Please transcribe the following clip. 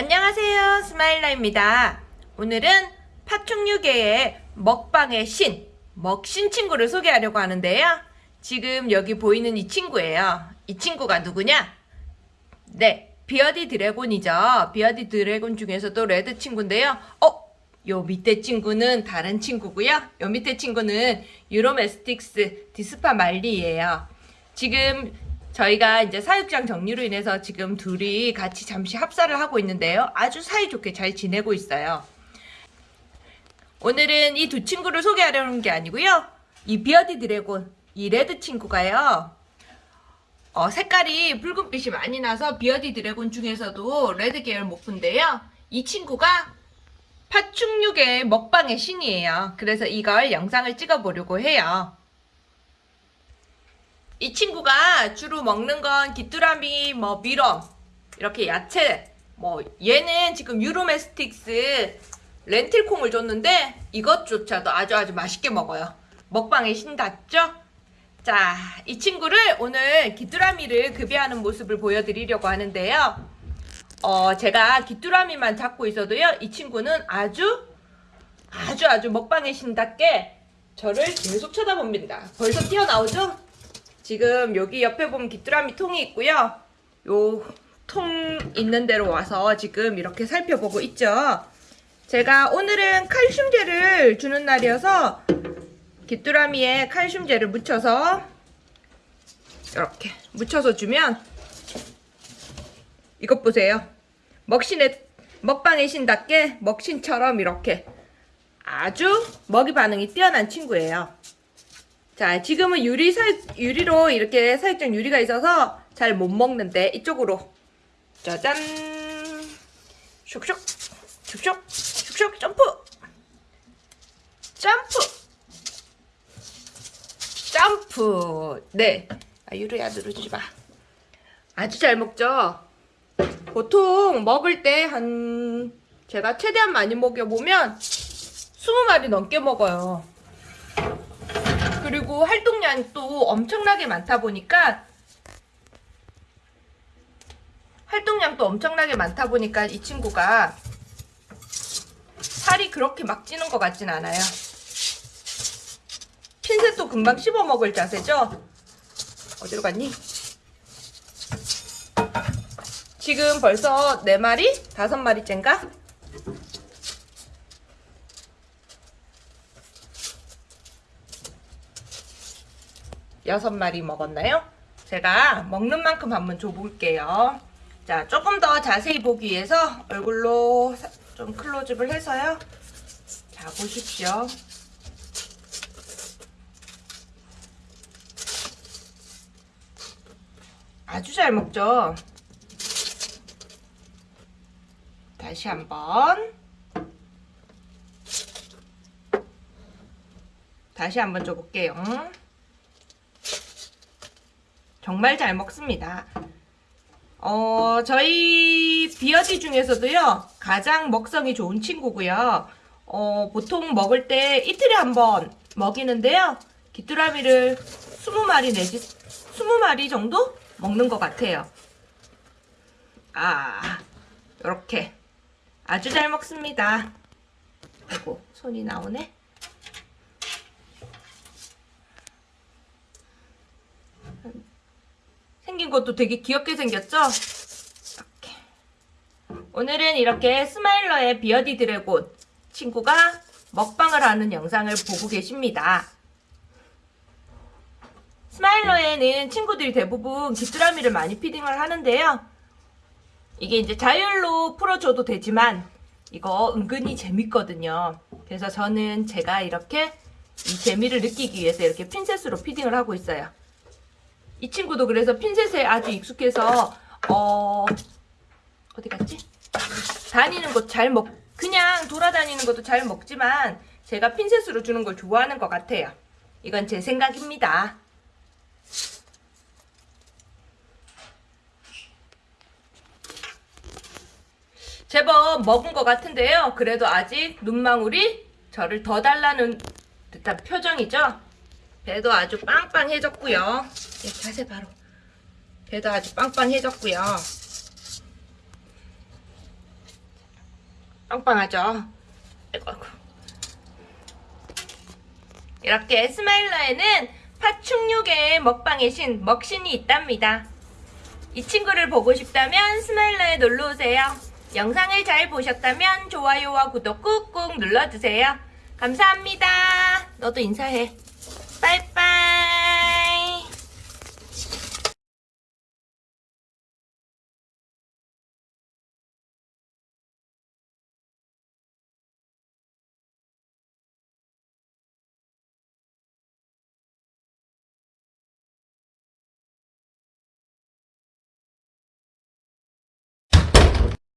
안녕하세요. 스마일러입니다. 오늘은 파충류계의 먹방의 신 먹신 친구를 소개하려고 하는데요. 지금 여기 보이는 이 친구예요. 이 친구가 누구냐? 네 bearded dragon이죠. bearded dragon 중에서도 red 친구인데요. 어? 요 밑에 친구는 다른 친구고요. 요 밑에 친구는 Uromastyx dispar Mali예요. 지금 저희가 이제 사육장 정리로 인해서 지금 둘이 같이 잠시 합사를 하고 있는데요. 아주 사이좋게 잘 지내고 있어요. 오늘은 이 두 친구를 소개하려는 게 아니고요. 이 bearded dragon, 이 red 친구가요. 어, 색깔이 붉은빛이 많이 나서 bearded dragon 중에서도 red 계열 morph인데요. 이 친구가 파충류계 먹방의 신이에요. 그래서 이걸 영상을 찍어보려고 해요. 이 친구가 주로 먹는 건 귀뚜라미, 뭐 미럼, 이렇게 야채, 뭐 얘는 지금 유로메스틱스 렌틸콩을 줬는데 이것조차도 아주 아주 맛있게 먹어요. 먹방에 신답죠? 자, 이 친구를 오늘 귀뚜라미를 급여하는 모습을 보여드리려고 하는데요. 어, 제가 귀뚜라미만 잡고 있어도요, 이 친구는 아주 아주 아주 먹방에 신답게 저를 계속 쳐다봅니다. 벌써 튀어나오죠? 지금 여기 옆에 보면 귀뚜라미 통이 있고요. 요 통 있는 데로 와서 지금 이렇게 살펴보고 있죠. 제가 오늘은 칼슘제를 주는 날이어서 귀뚜라미에 칼슘제를 묻혀서 이렇게 묻혀서 주면 이것 보세요. 먹신의 먹방의 신답게 먹신처럼 이렇게 아주 먹이 반응이 뛰어난 친구예요. 자, 지금은 유리 사, 유리로 이렇게 사육장 유리가 있어서 잘 못 먹는데 이쪽으로. 짜잔 슉슉 슉슉 슉슉 점프. 점프. 점프. 네. 아, 유리야 누르지 마. 아주 잘 먹죠? 보통 먹을 때 한 제가 최대한 많이 먹여보면 20마리 넘게 먹어요 그리고 활동량이 또 엄청나게 많다 보니까 활동량도 엄청나게 많다 보니까 이 친구가 살이 그렇게 막 찌는 것 같진 않아요. 핀셋도 금방 씹어 먹을 자세죠? 어디로 갔니? 지금 벌써 4마리? 5마리째인가? 여섯 마리 먹었나요? 제가 먹는 만큼 한번 줘볼게요. 자, 조금 더 자세히 보기 위해서 얼굴로 좀 클로즈업을 해서요. 자, 보십시오. 아주 잘 먹죠? 다시 한번 다시 한번 줘볼게요. 정말 잘 먹습니다. 어, 저희 비어디 중에서도요, 가장 먹성이 좋은 친구고요. 어, 보통 먹을 때 이틀에 한 번 먹이는데요. 귀뚜라미를 20마리 내지 20마리 정도 먹는 것 같아요. 아, 이렇게 아주 잘 먹습니다. 아이고, 손이 나오네. 생긴 것도 되게 귀엽게 생겼죠? 이렇게. 오늘은 이렇게 스마일러의 비어디 드래곤 친구가 먹방을 하는 영상을 보고 계십니다. 스마일러에는 친구들이 대부분 귀뚜라미를 많이 피딩을 하는데요. 이게 이제 자율로 풀어줘도 되지만 이거 은근히 재밌거든요. 그래서 저는 제가 이렇게 이 재미를 느끼기 위해서 이렇게 핀셋으로 피딩을 하고 있어요. 이 친구도 그래서 핀셋에 아주 익숙해서 어 어디 갔지? 다니는 것 잘 먹, 그냥 돌아다니는 것도 잘 먹지만 제가 핀셋으로 주는 걸 좋아하는 것 같아요. 이건 제 생각입니다. 제법 먹은 것 같은데요. 그래도 아직 눈망울이 저를 더 달라는 듯한 표정이죠. 배도 아주 빵빵해졌고요. 네, 자세 바로. 배도 아주 빵빵해졌고요. 빵빵하죠? 아이고, 아이고. 이렇게 스마일러에는 파충류계의 먹방의 신, 먹신이 있답니다. 이 친구를 보고 싶다면 스마일러에 놀러오세요. 영상을 잘 보셨다면 좋아요와 구독 꾹꾹 눌러주세요. 감사합니다. 너도 인사해. 빠이빠이.